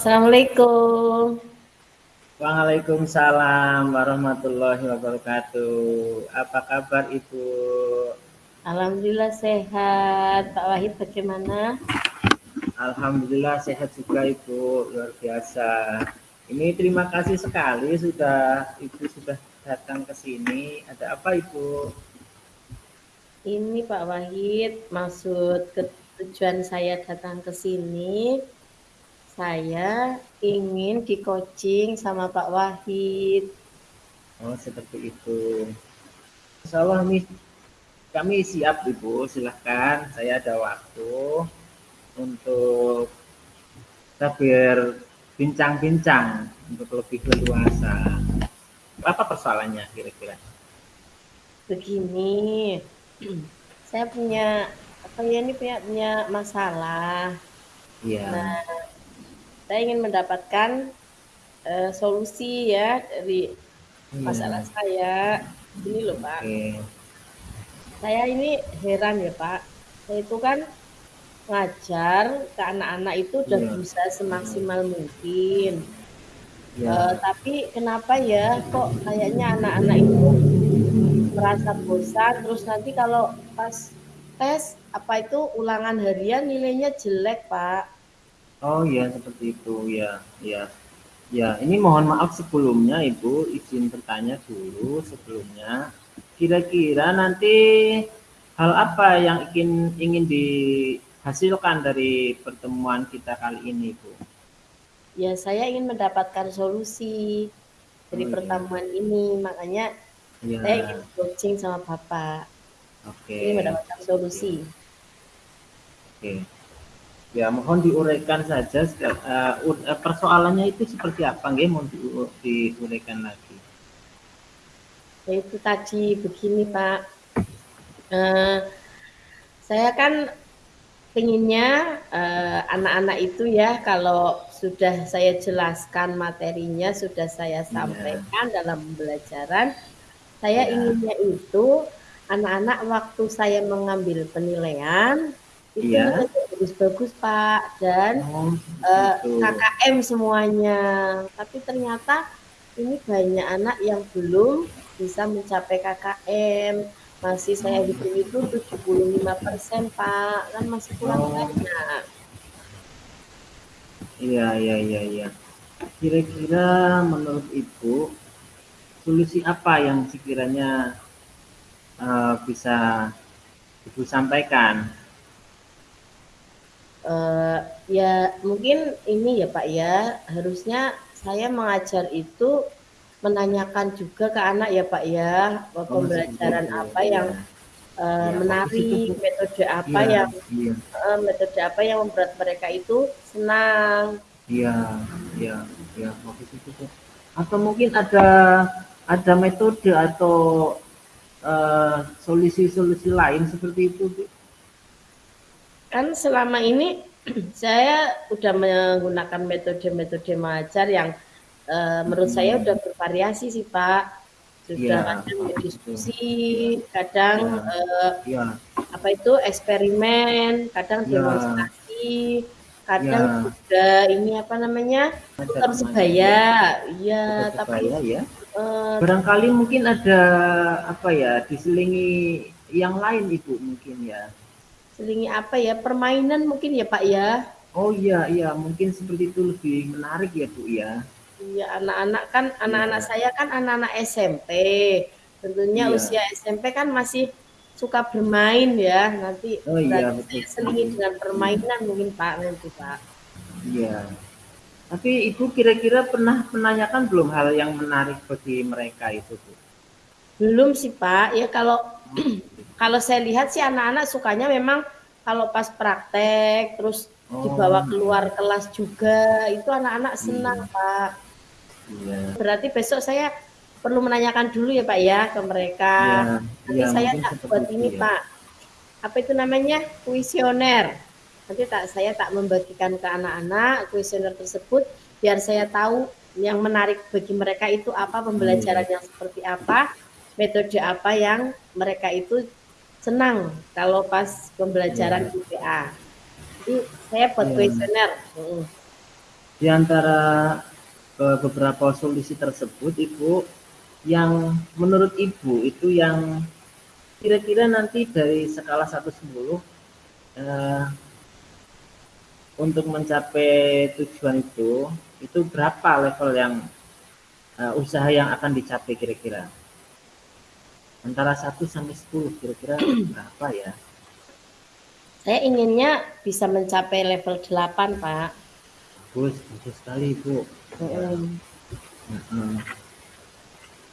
Assalamualaikum. Waalaikumsalam warahmatullahi wabarakatuh. Apa kabar Ibu? Alhamdulillah sehat. Pak Wahid bagaimana? Alhamdulillah sehat juga Ibu, luar biasa. Ini terima kasih sekali sudah Ibu sudah datang ke sini. Ada apa Ibu? Ini Pak Wahid, maksud ke tujuan saya datang ke sini, saya ingin di coaching sama Pak Wahid. Oh, seperti itu. Insya Allah nih, kami siap Ibu, silahkan. Saya ada waktu untuk kita berbincang-bincang untuk lebih leluasa. Apa persoalannya kira-kira? Begini, saya punya apa ya ini punya punya masalah. Iya. Nah, saya ingin mendapatkan uh, solusi ya dari Iya. masalah saya. Ini loh Pak, Oke. saya ini heran ya Pak. Saya itu kan ngajar ke anak-anak itu udah Iya. berusaha semaksimal mungkin. Iya. Eh, tapi kenapa ya kok kayaknya anak-anak itu merasa bosan terus nanti kalau pas tes apa itu ulangan harian nilainya jelek Pak. Oh iya seperti itu ya ya ya ini mohon maaf sebelumnya Ibu izin bertanya dulu sebelumnya kira-kira nanti hal apa yang ingin ingin dihasilkan dari pertemuan kita kali ini Bu? Ya saya ingin mendapatkan solusi dari Oh, iya. pertemuan ini makanya Ya saya ingin coaching sama Bapak. oke Ingin mendapatkan solusi. oke ya mohon diuraikan saja eh, persoalannya itu seperti apa nggih mohon diu- diuraikan lagi. Yaitu tadi begini Pak. Eh, saya kan pengennya eh, anak-anak itu ya kalau sudah saya jelaskan materinya sudah saya Iya. sampaikan dalam pembelajaran saya Iya. inginnya itu anak-anak waktu saya mengambil penilaian itu Iya. Bagus-bagus Pak dan Oh, eh, gitu. KKM semuanya. Tapi ternyata ini banyak anak yang belum bisa mencapai KKM. Masih saya hitung itu 75% Pak, kan masih kurang Oh. banyak. Iya, iya, iya, iya. Kira-kira menurut Ibu, solusi apa yang sekiranya eh, bisa Ibu sampaikan? Eh, ya mungkin ini ya Pak ya, harusnya saya mengajar itu menanyakan juga ke anak ya Pak ya, Oh, pembelajaran itu. apa yang Iya. eh, Ya, menarik, fokus itu. metode apa Iya, yang iya, eh, metode apa yang membuat mereka itu senang. iya, iya, iya, fokus itu tuh. Atau mungkin ada ada metode atau solusi-solusi lain seperti itu, Bu? Kan selama ini saya udah menggunakan metode-metode mengajar yang eh, menurut saya Hmm. udah bervariasi sih Pak. Sudah Iya, kadang betul. diskusi, kadang Iya. eh, Iya, apa itu eksperimen, kadang Iya. demonstrasi, kadang Iya. juga ini apa namanya teman- sebaya, iya. Putar Tapi ya. eh, Barangkali mungkin ada apa ya diselingi yang lain ibu mungkin ya. Selingi apa ya permainan mungkin ya Pak ya. Oh iya iya mungkin seperti itu lebih menarik ya bu ya. Iya, anak-anak kan anak-anak Iya. saya kan anak-anak SMP. Tentunya Iya. usia SMP kan masih suka bermain ya. Nanti Oh iya, betul. saya selingi dengan permainan mungkin Pak nanti Pak. Iya. Tapi ibu kira-kira pernah menanyakan belum hal yang menarik bagi mereka itu bu? Belum sih Pak. Ya kalau kalau saya lihat sih anak-anak sukanya memang kalau pas praktek terus Oh. dibawa keluar kelas juga itu anak-anak senang Pak. Iya. Berarti besok saya perlu menanyakan dulu ya Pak ya ke mereka. Iya, Nanti iya, saya tak buat ini ya. Pak. Apa itu namanya? Kuesioner. Nanti tak saya tak membagikan ke anak-anak kuesioner tersebut biar saya tahu yang menarik bagi mereka itu apa pembelajaran Iya. yang seperti apa, metode apa yang mereka itu senang kalau pas pembelajaran. IPA. Jadi saya buat Iya. kuesioner. Mm. di antara uh, beberapa solusi tersebut Ibu yang menurut Ibu itu yang kira-kira nanti dari skala 1 10 uh, untuk mencapai tujuan itu itu berapa level yang uh, usaha yang akan dicapai kira-kira antara 1 sampai 10 kira-kira berapa ya? Saya inginnya bisa mencapai level 8 Pak. Bagus bagus sekali Bu.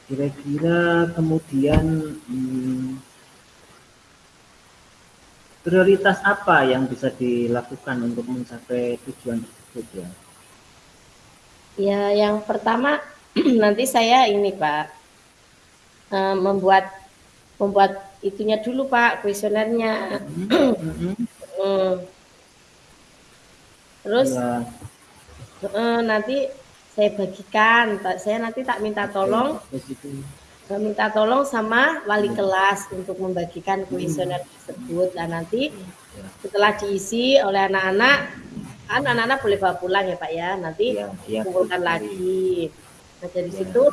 Kira-kira kemudian hmm, prioritas apa yang bisa dilakukan untuk mencapai tujuan tersebut ya? Ya, yang pertama nanti saya ini Pak uh, membuat membuat itunya dulu Pak kuesionernya. Mm. -hmm. Terus ya. nanti saya bagikan, saya nanti tak minta tolong. minta tolong sama wali kelas untuk membagikan kuesioner tersebut. Dan nanti setelah diisi oleh anak-anak kan anak-anak boleh bawa pulang ya Pak ya. Nanti ya, ya, kumpulkan lagi. Nah dari ya. situ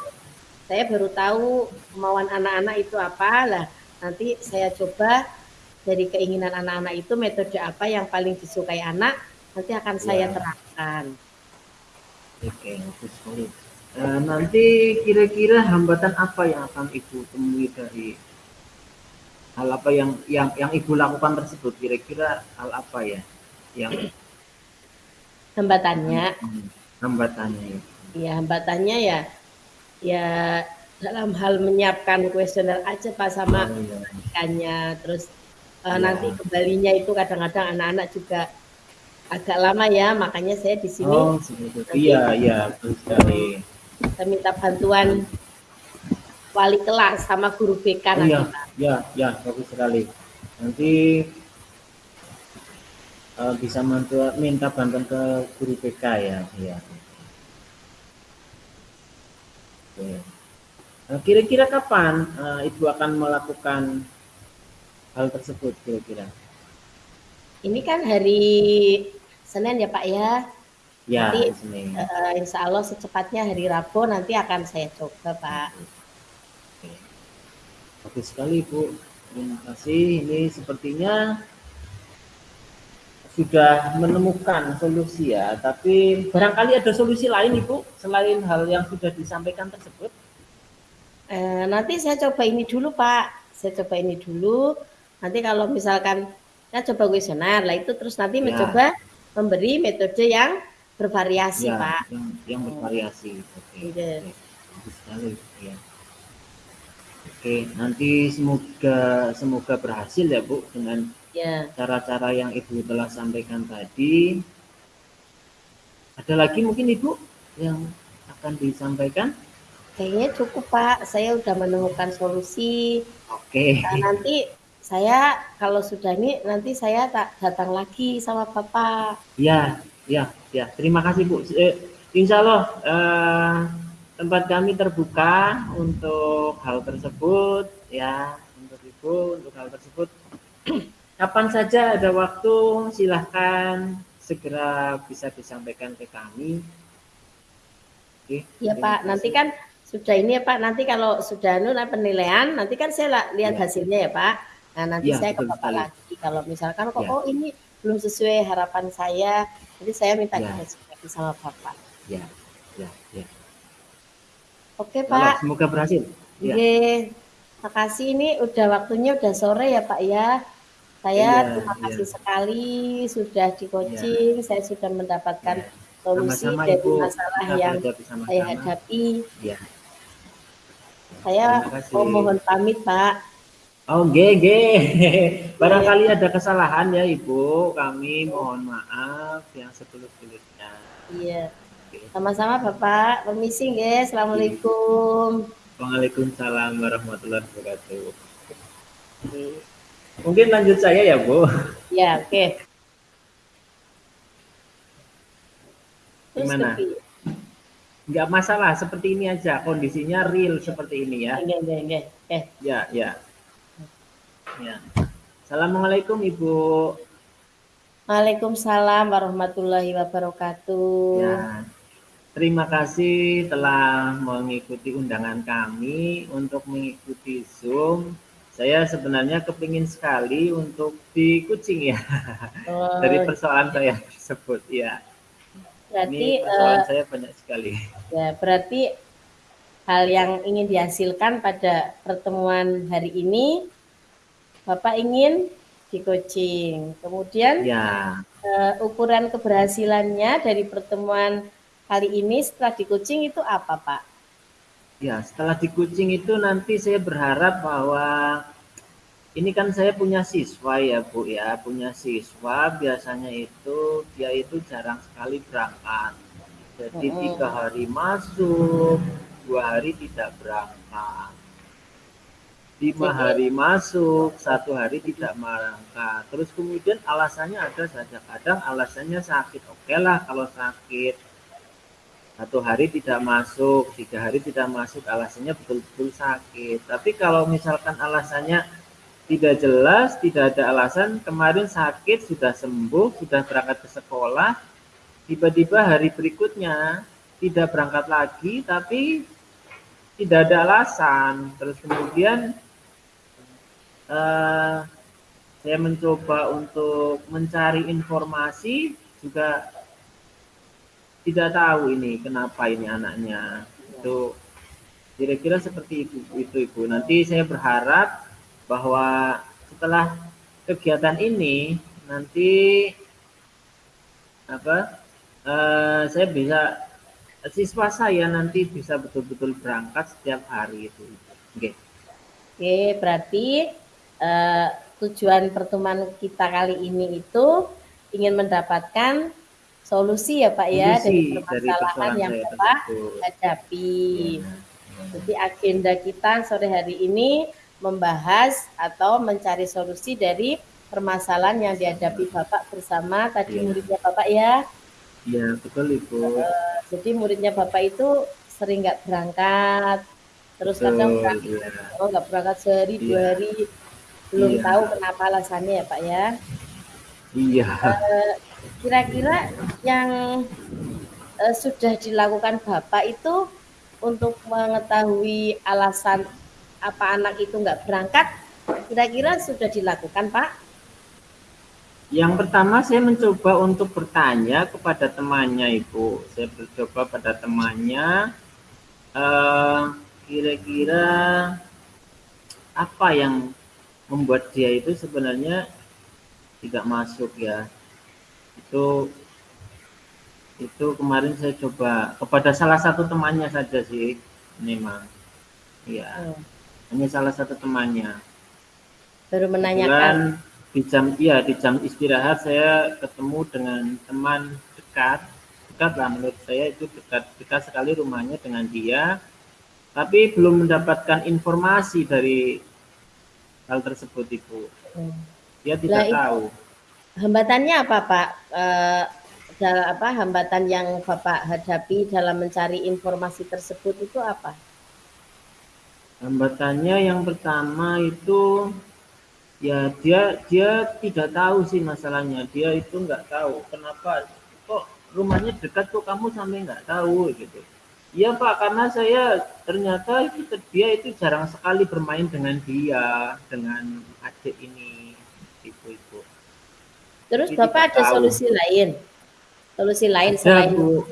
saya baru tahu kemauan anak-anak itu apa. Lah nanti saya coba dari keinginan anak-anak itu metode apa yang paling disukai anak nanti akan ya. saya terapkan. Oke Eh, nanti kira-kira hambatan apa yang akan ibu temui dari hal apa yang yang yang ibu lakukan tersebut? Kira-kira hal apa ya yang hambatannya. Hmm, hambatannya. Ya hambatannya ya ya dalam hal menyiapkan kuesioner aja pak sama oh, iya. terus uh, ya. nanti kembalinya itu kadang-kadang anak-anak juga agak lama ya makanya saya di sini oh, iya iya betul sekali saya minta bantuan wali kelas sama guru BK oh, iya, ya, ya, bagus sekali. Nanti uh, bisa mantu, minta bantuan ke guru BK ya, ya. Nah, kira-kira kapan uh, ibu akan melakukan hal tersebut kira-kira? Ini kan hari Senin ya Pak ya. Ya, nanti uh, insya Allah secepatnya hari Rabu nanti akan saya coba Pak. Oke. Bagus sekali Bu. Terima kasih. Ini sepertinya sudah menemukan solusi ya. Tapi barangkali ada solusi lain Ibu selain hal yang sudah disampaikan tersebut. Eh, nanti saya coba ini dulu Pak. Saya coba ini dulu. Nanti kalau misalkan saya coba kuesioner lah itu terus nanti ya. mencoba memberi metode yang bervariasi ya, pak yang, yang bervariasi oke okay. Iya. okay. sekali ya oke nanti semoga semoga berhasil ya bu dengan ya. cara-cara yang ibu telah sampaikan tadi ada lagi mungkin ibu yang akan disampaikan kayaknya cukup pak saya sudah menemukan solusi oke okay. nah, nanti saya kalau sudah ini nanti saya tak datang lagi sama bapak ya Ya, ya. Terima kasih Bu. Eh, insya Allah eh, tempat kami terbuka untuk hal tersebut, ya, untuk Ibu, untuk hal tersebut. Kapan saja ada waktu, silahkan segera bisa disampaikan ke kami. Oke, ya Pak, kasih. nanti kan sudah ini ya Pak, nanti kalau sudah nuna penilaian, nanti kan saya lihat ya. hasilnya ya Pak. Nah nanti ya, saya ke Bapak lagi. Kalau misalkan kok ya. oh ini belum sesuai harapan saya, jadi saya minta ya. klarifikasi sama Bapak. Ya, ya, ya. Oke Pak. semoga berhasil. Ya. Terima kasih ini udah waktunya udah sore ya Pak ya. Saya ya, terima kasih ya. sekali sudah di coaching, ya. saya sudah mendapatkan solusi sama -sama, dari Ibu, masalah yang sama -sama. saya hadapi. Ya. Saya mohon pamit Pak. Oh, GG. Barangkali ada kesalahan ya, Ibu. Kami mohon maaf yang setulus-tulusnya. Iya. Sama-sama, Bapak. Permisi, guys. Assalamualaikum. Waalaikumsalam warahmatullahi wabarakatuh. Mungkin lanjut saya ya, Bu. Ya, oke. Okay. Gimana? Enggak masalah, seperti ini aja. Kondisinya real seperti ini ya. Oke, oke, oke. Ya, ya. Ya. Assalamualaikum Ibu. Waalaikumsalam warahmatullahi wabarakatuh. Ya, terima kasih telah mengikuti undangan kami untuk mengikuti Zoom. Saya sebenarnya kepingin sekali untuk di Kucing ya, Oh, dari persoalan saya tersebut ya. berarti Ini persoalan uh, saya banyak sekali. ya berarti hal yang ingin dihasilkan pada pertemuan hari ini Bapak ingin di coaching. Kemudian Ya, uh, ukuran keberhasilannya dari pertemuan kali ini setelah di coaching itu apa, Pak? Ya setelah di Kucing itu nanti saya berharap bahwa ini kan saya punya siswa ya Bu ya, punya siswa biasanya itu dia itu jarang sekali berangkat. Jadi tiga hari masuk, dua hari tidak berangkat. Lima hari masuk, satu hari tidak berangkat. Terus kemudian alasannya ada saja. Kadang alasannya sakit. Oke lah kalau sakit. Satu hari tidak masuk, tiga hari tidak masuk. Alasannya betul-betul sakit. Tapi kalau misalkan alasannya tidak jelas, tidak ada alasan. Kemarin sakit, sudah sembuh, sudah berangkat ke sekolah. Tiba-tiba hari berikutnya tidak berangkat lagi, tapi tidak ada alasan. Terus kemudian eh, saya mencoba untuk mencari informasi juga tidak tahu ini kenapa ini anaknya. Itu kira-kira seperti itu, itu ibu. Nanti saya berharap bahwa setelah kegiatan ini nanti apa eh, saya bisa siswa saya nanti bisa betul-betul berangkat setiap hari itu. Oke. Oke, berarti uh, tujuan pertemuan kita kali ini itu ingin mendapatkan solusi ya Pak ya dari Solusi dari permasalahan persoalan yang Bapak hadapi. Ya. Jadi agenda kita sore hari ini membahas atau mencari solusi dari permasalahan yang dihadapi Bapak bersama tadi Ya. muridnya Bapak ya. Ya, betul Ibu. Jadi muridnya Bapak itu sering nggak berangkat, terus kadang Betul, berangkat, iya. oh nggak berangkat sehari dua Iya. hari, belum Iya. tahu kenapa alasannya ya Pak ya. Iya. Kira-kira yang eh, sudah dilakukan Bapak itu untuk mengetahui alasan apa anak itu nggak berangkat, kira-kira sudah dilakukan Pak? Yang pertama saya mencoba untuk bertanya kepada temannya Ibu. Saya mencoba pada temannya eh, kira-kira apa yang membuat dia itu sebenarnya tidak masuk ya. Itu itu kemarin saya coba kepada salah satu temannya saja sih memang. Iya, Hmm, hanya salah satu temannya. Baru menanyakan. Kebetulan di jam iya di jam istirahat saya ketemu dengan teman dekat dekat lah menurut saya itu dekat dekat sekali rumahnya dengan dia tapi belum mendapatkan informasi dari hal tersebut ibu Hmm. dia Lah tidak itu tahu hambatannya apa Pak? Eh, apa hambatan yang Bapak hadapi dalam mencari informasi tersebut itu apa? hambatannya yang pertama itu ya dia dia tidak tahu sih masalahnya dia itu nggak tahu kenapa kok rumahnya dekat kok kamu sampai nggak tahu gitu Iya Pak, karena saya ternyata itu dia itu jarang sekali bermain dengan dia, dengan adik ini. Terus Jadi Bapak ada tahu. solusi lain? Solusi lain Ada selain Bu.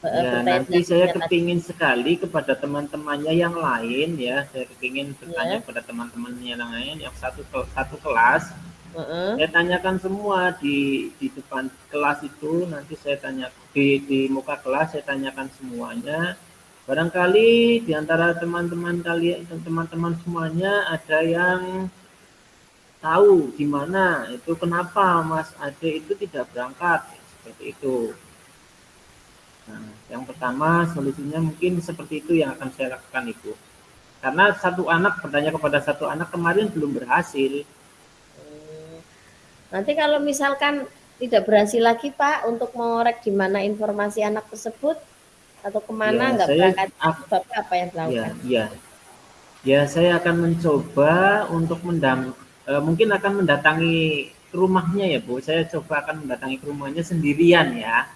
eh, Ya, nanti saya tadi. kepingin sekali kepada teman-temannya yang lain ya, saya kepingin Ya. bertanya kepada teman-temannya yang lain yang satu satu kelas. Heeh. Saya tanyakan semua di di depan kelas itu, nanti saya tanya di di muka kelas saya tanyakan semuanya. Barangkali di antara teman-teman kalian teman-teman semuanya ada yang tahu di mana itu kenapa Mas Ade itu tidak berangkat seperti itu. Nah, yang pertama solusinya mungkin seperti itu yang akan saya lakukan Ibu. Karena satu anak bertanya kepada satu anak kemarin belum berhasil. Hmm. Nanti kalau misalkan tidak berhasil lagi Pak untuk mengorek di mana informasi anak tersebut atau ke mana Ya, nggak saya berangkat, Bapak apa yang Ya, dilakukan? ya. Ya, saya akan mencoba untuk mendam eh, mungkin akan mendatangi rumahnya ya Bu. Saya coba akan mendatangi ke rumahnya sendirian ya.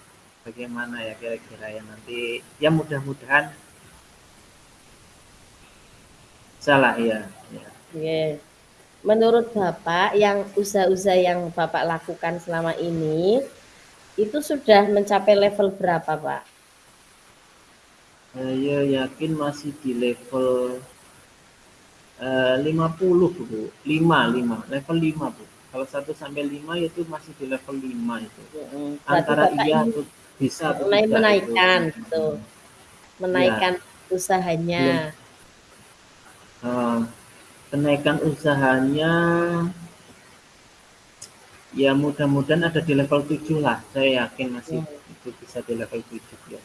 Bagaimana ya kira-kira ya nanti ya mudah-mudahan salah ya. ya. Yeah. Menurut Bapak yang usaha-usaha yang Bapak lakukan selama ini itu sudah mencapai level berapa Pak? Saya yakin masih di level uh, 50 Bu. 5, 5, level 5 Bu. Kalau 1 sampai 5 itu masih di level 5 itu. Hmm, Antara iya atau bisa atau mulai menaikkan itu. gitu. Menaikkan ya. usahanya. Uh, kenaikan usahanya ya mudah-mudahan ada di level 7 lah. Saya yakin masih hmm. itu bisa di level 7 ya.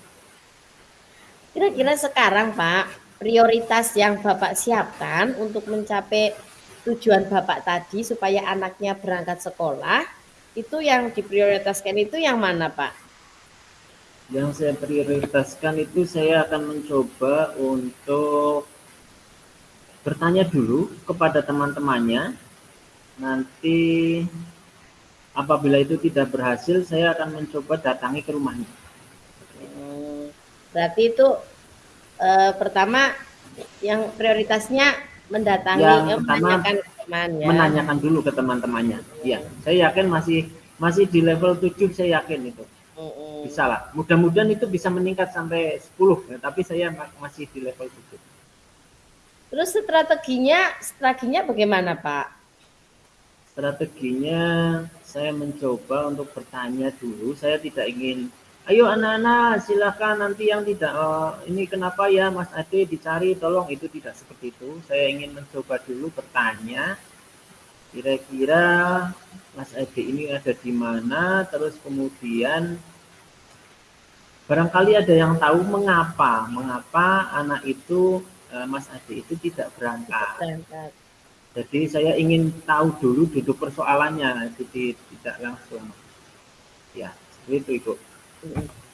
Kira-kira sekarang Pak, prioritas yang Bapak siapkan untuk mencapai tujuan Bapak tadi supaya anaknya berangkat sekolah, itu yang diprioritaskan itu yang mana Pak? Yang saya prioritaskan itu saya akan mencoba untuk bertanya dulu kepada teman-temannya. Nanti apabila itu tidak berhasil, saya akan mencoba datangi ke rumahnya. Berarti itu uh, pertama yang prioritasnya mendatangi yang eh, pertama, menanyakan ke teman ya. Menanyakan dulu ke teman-temannya. Iya, saya yakin masih masih di level 7 saya yakin itu. Mm Bisa lah. Mudah-mudahan itu bisa meningkat sampai 10 ya, tapi saya masih di level 7. Terus strateginya strateginya bagaimana, Pak? Strateginya saya mencoba untuk bertanya dulu. Saya tidak ingin ayo anak-anak silakan nanti yang tidak uh, ini kenapa ya Mas Ade dicari? Tolong itu tidak seperti itu. Saya ingin mencoba dulu bertanya. Kira-kira Mas Ade ini ada di mana? Terus kemudian barangkali ada yang tahu mengapa mengapa anak itu uh, Mas Ade itu tidak berangkat. berangkat. Jadi saya ingin tahu dulu duduk persoalannya jadi tidak langsung. Ya seperti itu Ibu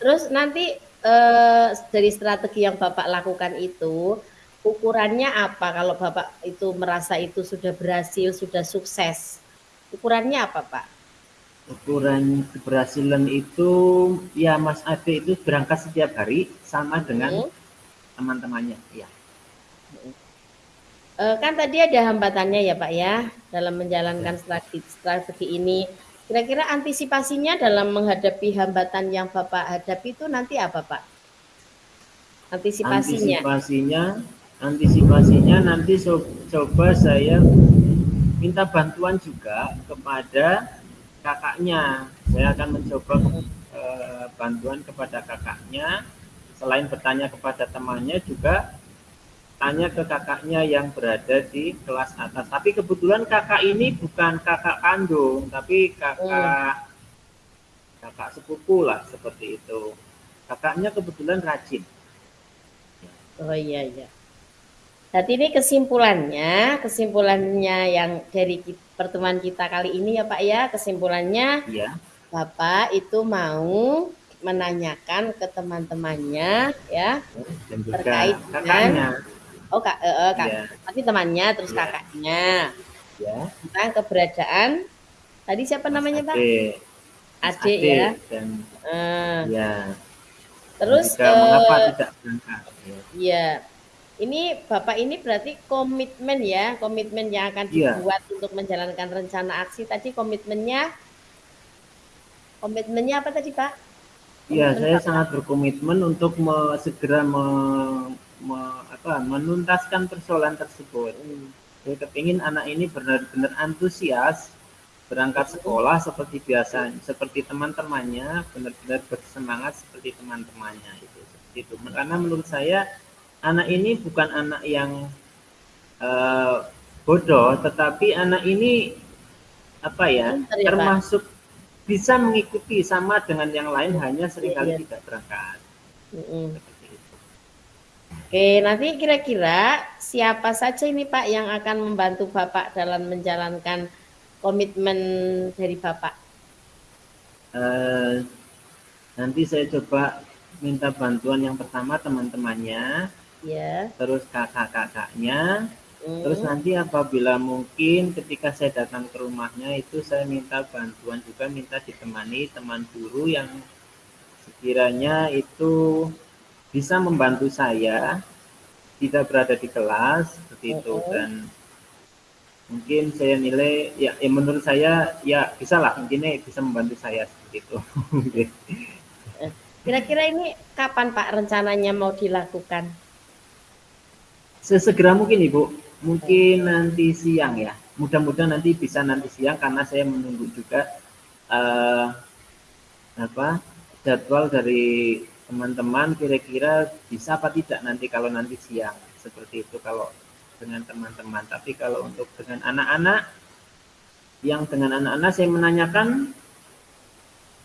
Terus nanti eh, dari strategi yang Bapak lakukan itu ukurannya apa kalau Bapak itu merasa itu sudah berhasil, sudah sukses? Ukurannya apa, Pak? Ukuran keberhasilan itu ya Mas Ade itu berangkat setiap hari sama dengan hmm. teman-temannya, ya. E, kan tadi ada hambatannya ya Pak ya dalam menjalankan strategi, strategi ini Kira-kira antisipasinya dalam menghadapi hambatan yang Bapak hadapi itu nanti apa, Pak? Antisipasinya. Antisipasinya, antisipasinya nanti coba saya minta bantuan juga kepada kakaknya. Saya akan mencoba eh, bantuan kepada kakaknya. Selain bertanya kepada temannya juga tanya ke kakaknya yang berada di kelas atas. Tapi kebetulan kakak ini bukan kakak kandung, tapi kakak hmm. kakak sepupu lah seperti itu. Kakaknya kebetulan rajin. Oh iya iya. Jadi ini kesimpulannya, kesimpulannya yang dari pertemuan kita kali ini ya Pak ya, kesimpulannya ya. Bapak itu mau menanyakan ke teman-temannya ya Dan terkait dengan Oh kak, uh, uh, kak. Yeah. Nanti temannya terus yeah. kakaknya. Ya. Yeah. Tentang keberadaan. Tadi siapa Mas namanya pak? Ade. Ade ya. Dan, uh. ya. Terus uh, mengapa tidak berangkat? Ya. Iya. Ini bapak ini berarti komitmen ya, komitmen yang akan iya. dibuat yeah. untuk menjalankan rencana aksi tadi komitmennya, komitmennya apa tadi pak? Iya, saya sangat berkomitmen untuk me, segera me, me, apa, menuntaskan persoalan tersebut. Hmm. Saya kepingin anak ini benar-benar antusias berangkat sekolah seperti biasa, seperti teman-temannya, benar-benar bersemangat seperti teman-temannya itu. Seperti itu. Karena menurut saya anak ini bukan anak yang uh, bodoh, tetapi anak ini apa ya, ya termasuk bisa mengikuti sama dengan yang lain, hanya sering kali ya, ya. tidak berangkat. Mm -hmm. Oke, nanti kira-kira siapa saja ini Pak yang akan membantu Bapak dalam menjalankan komitmen dari Bapak? Uh, nanti saya coba minta bantuan yang pertama teman-temannya, ya. terus kakak-kakaknya, Terus Hmm. nanti apabila mungkin ketika saya datang ke rumahnya itu saya minta bantuan juga minta ditemani teman guru yang sekiranya itu bisa membantu saya tidak berada di kelas seperti itu dan mungkin saya nilai ya, ya menurut saya ya bisa lah mungkin bisa membantu saya seperti itu. Kira-kira ini kapan Pak rencananya mau dilakukan? Sesegera mungkin Ibu, mungkin nanti siang ya. Mudah-mudahan nanti bisa nanti siang karena saya menunggu juga uh, apa jadwal dari teman-teman kira-kira bisa apa tidak nanti kalau nanti siang seperti itu kalau dengan teman-teman. Tapi kalau untuk dengan anak-anak yang dengan anak-anak saya menanyakan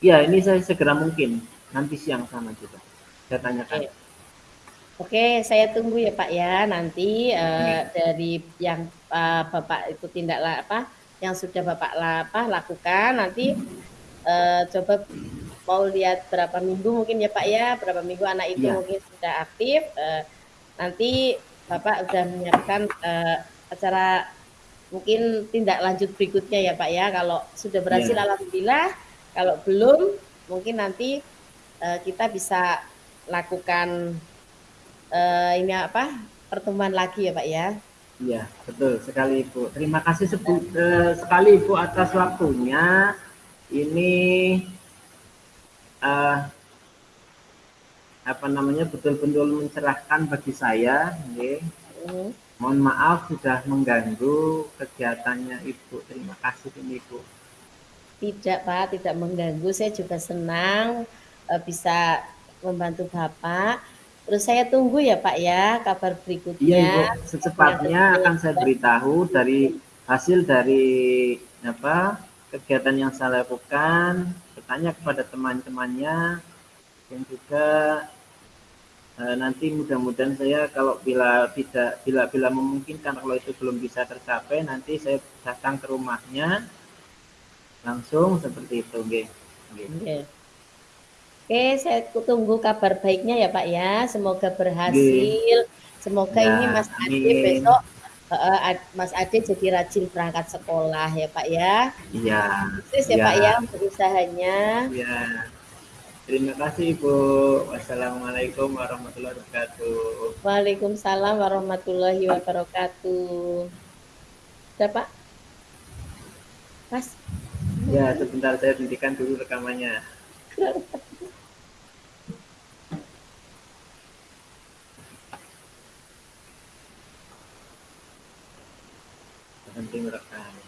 ya ini saya segera mungkin nanti siang sama juga saya tanyakan. Oke. Oke, saya tunggu ya Pak ya nanti uh, dari yang uh, Bapak itu tindak apa yang sudah Bapak apa lakukan nanti uh, coba mau lihat berapa minggu mungkin ya Pak ya berapa minggu anak itu ya. mungkin sudah aktif uh, nanti Bapak sudah menyiapkan uh, acara mungkin tindak lanjut berikutnya ya Pak ya kalau sudah berhasil ya. alhamdulillah kalau belum mungkin nanti uh, kita bisa lakukan uh, ini apa pertemuan lagi ya Pak ya. Iya, betul sekali Ibu. Terima kasih sebu, uh, sekali Ibu atas waktunya. Ini uh, apa namanya betul-betul mencerahkan bagi saya. Okay. Mm. Mohon maaf sudah mengganggu kegiatannya Ibu. Terima kasih ini Ibu. Tidak Pak, tidak mengganggu. Saya juga senang uh, bisa membantu Bapak Terus saya tunggu ya Pak ya kabar berikutnya. Iya Ibu, secepatnya akan saya beritahu dari hasil dari apa kegiatan yang saya lakukan, bertanya kepada teman-temannya dan juga e, nanti mudah-mudahan saya kalau bila tidak bila bila memungkinkan kalau itu belum bisa tercapai nanti saya datang ke rumahnya langsung seperti itu, okay. Okay. Oke, saya tunggu kabar baiknya ya Pak ya. Semoga berhasil. Semoga ya, ini Mas Ade besok uh, Mas Ade jadi rajin berangkat sekolah ya Pak ya. Iya. Terus ya, ya Pak ya berusahanya. Iya. Terima kasih Ibu. Wassalamualaikum warahmatullahi wabarakatuh. Waalaikumsalam warahmatullahi wabarakatuh. Sudah Pak? Mas? Ya, sebentar saya hentikan dulu rekamannya. primera. Ah,